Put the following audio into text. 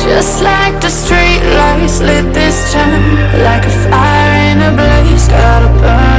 Just like the street lights lit this town Like a fire in a blaze, gotta burn.